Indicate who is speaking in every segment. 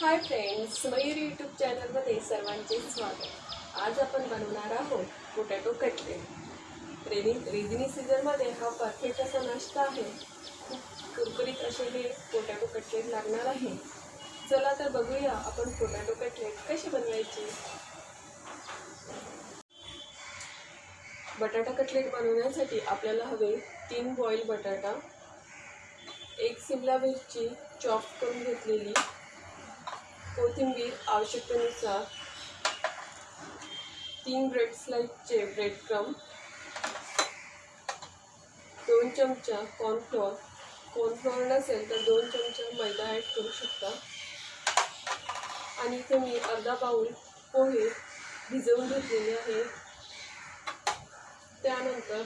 Speaker 1: Hi friends Mayur YouTube चॅनलमध्ये सर्वांचे स्वागत. आज आपण बनवणार आहोत पोटॅटो कटलेट रेनी रेझिनी सीझनमध्ये हा परफेक्ट असा नाश्ता आहे. खूप कुरकुरीत असे हे पोटॅटो कटलेट लागणार आहे. चला तर बघूया आपण पोटॅटो कटलेट कशी बनवायची. बटाटा कटलेट बनवण्यासाठी आपल्याला हवे तीन बॉईल बटाटा एक सिमला मिरची चॉप करून घेतलेली. कोथिंबीर आवश्यकतेनुसार तीन ब्रेड स्लाईसचे ब्रेड क्रम दोन चमचा कॉर्नफ्लोअर कॉर्नफ्लोअर नसेल तर दोन चमचा मैदा ॲड करू शकता. आणि इथे मी अर्धा बाऊल पोहे भिजवून घेतलेले आहे त्यानंतर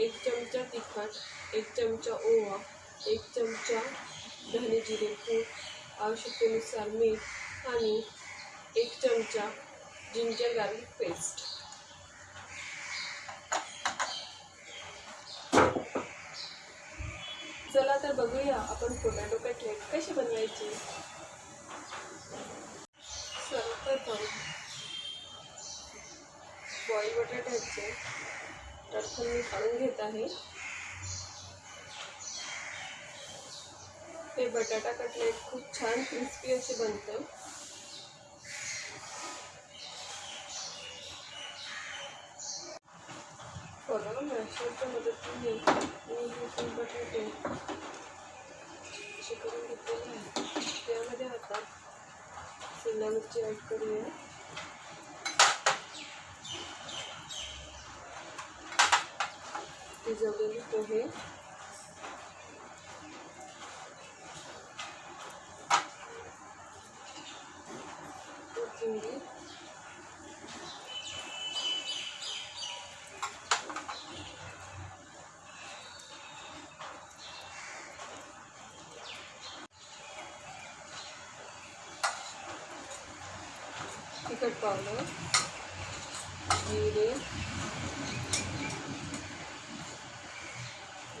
Speaker 1: एक चमचा तिखट एक चमचा ओवा एक चमचा धने जिरे पूड आवश्यकतेनुसार मीठ आणि एक चमचा जिंजर गार्लिक पेस्ट. चला तर बघूया आपण पोटॅटो कटलेट कशी बनवायची. सर्वप्रथम बॉईल बटाट्याचे टरफल मी काढून घेत आहे. हे बटाटा कटलेट खूप छान क्रिस्पी असे बनतं. बघा मॅशरच्या मदतीने मी हे फुल बटाटे असे करून घेतलेले आहे त्यामध्ये आता शिमला मिरची ॲड करूया. शिजवलेले पोहे. कोथिंबीर. तिखट पावडर. जिरे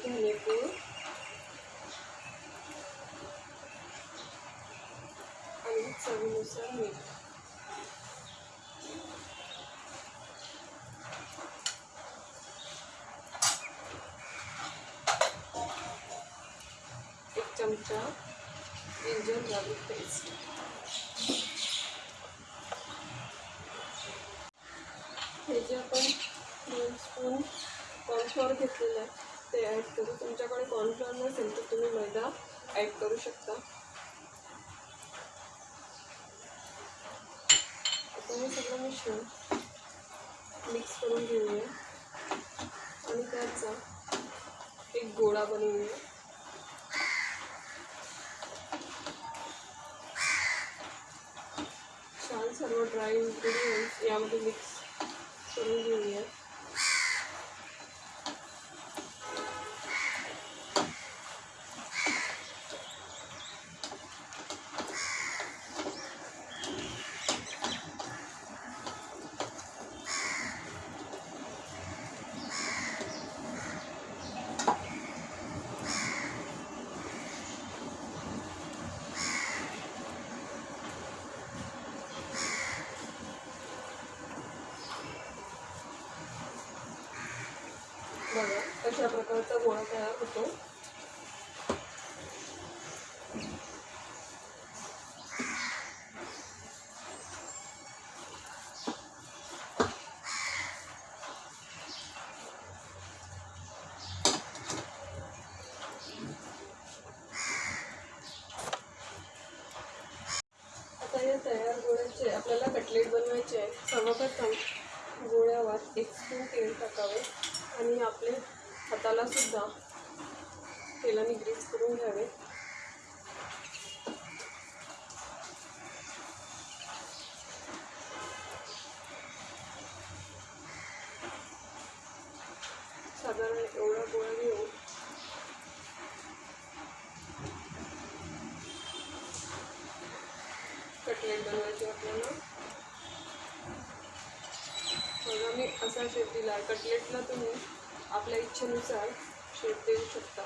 Speaker 1: धनेपूड आणि चवीनुसार मीठ एक चमचा जिंजर गार्लिक पेस्ट. हे जे आपण दोन स्पून कॉर्नफ्लॉवर घेतलेलं आहे ते ॲड करू. तुमच्याकडे कॉर्नफ्लॉवर नसेल तर तुम्ही मैदा ॲड करू शकता. हे सगळं मिश्रण मिक्स करून घेऊया. आणि त्याचा एक गोळा बनवूया. छान सर्व ड्राय इन्ग्रेडियंट्स यामध्ये मिक्स करून घेऊया बघा अशा प्रकारचा गोळा तयार होतो. आता या तयार गोळ्याचे आपल्याला कटलेट बनवायचे आहे. सर्वप्रथम गोळ्यावर एक स्पून तेल टाकावे आणि आपले हाताला सुद्धा तेलाने ग्रीस करून घ्यावे. साधारण एवढा गोळा घेऊन कटलेट बनवायचे आपल्याला. बघा मी असा शेप दिला कटलेटला तुम्ही आपल्या इच्छेनुसार शेप देऊ शकता.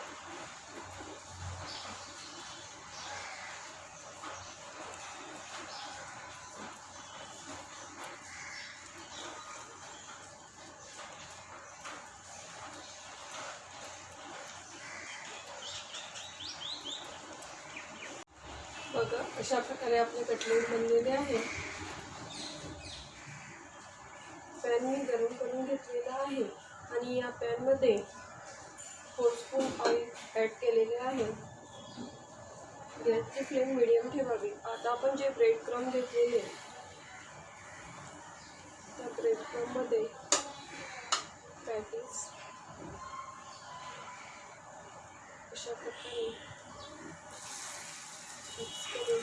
Speaker 1: बघा अशा प्रकारे आपले कटलेट बनलेले आहे पॅन मी गरम करून घेतलेला आहे मी या पॅनमध्ये फोर स्पून ऑइल ॲड केलेले आहे. गॅसची फ्लेम मिडियम ठेवावी. आता आपण जे ब्रेड क्रम घेतलेले त्या ब्रेड क्रममध्ये पॅटीस अशा प्रकारे मिक्स करून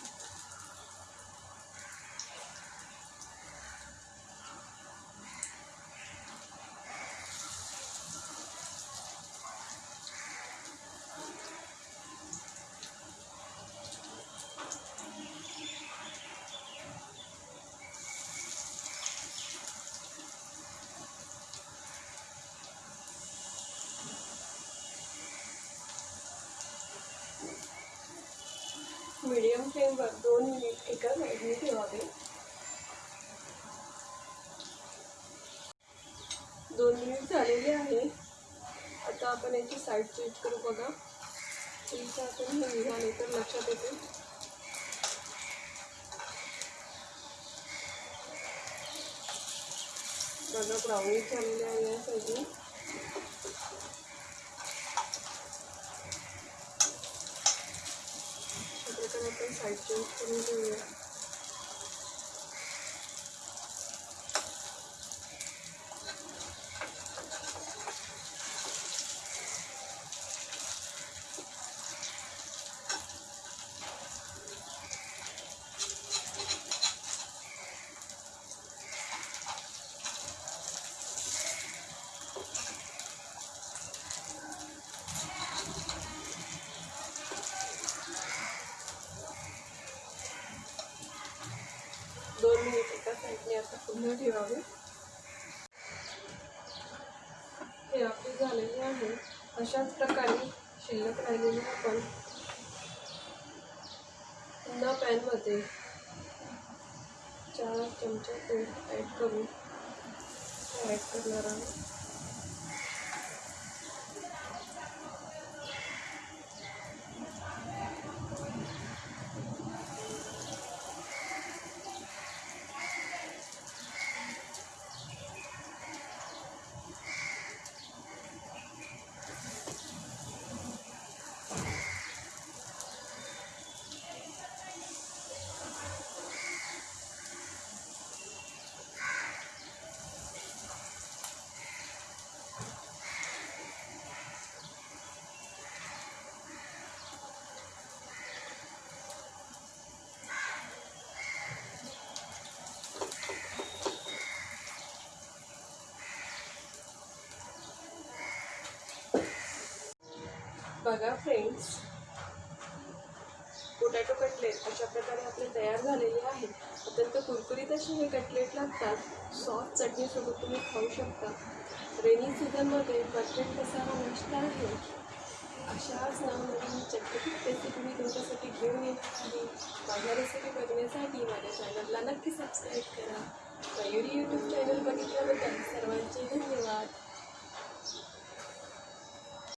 Speaker 1: मीडियम फ्लेमवर दोन मिनिट एका साईडने ठेवावे. दोन मिनिट झालेले आहे. आता आपण याची साईड चेंज करू बघा. तुमचं आपण हे झाले तर लक्षात येते. बघा ब्राऊनी झालेले आहे या साईडने त्याच्याकडे आपण साईड चेंज करून घेऊया दोन मिनिट एका साईडने आता पुन्हा ठेवावे. हे आपले झालेले आहे. अशाच प्रकारे शिल्लक राहिलेले आपण पुन्हा पॅनमध्ये चार चमचे तेल ॲड करून ॲड करणार आहोत. बघा फ्रेंड्स पोटॅटो कटलेट अशा प्रकारे आपले तयार झालेले आहेत अत्यंत कुरकुरीत असे हे कटलेट लागतात. सॉस चटणीसोबत तुम्ही खाऊ शकता. रेनी सीझनमध्ये परफेक्ट असा हा नाश्ता आहे. अशाच नवनवीन चटपटीत रेसिपी मी तुमच्यासाठी घेऊन येत आहे माझ्या रेसिपी बघण्यासाठी माझ्या चॅनलला नक्की सबस्क्राईब करा. मयुरी यूट्यूब चॅनल बघितल्याबद्दल सर्वांचे धन्यवाद.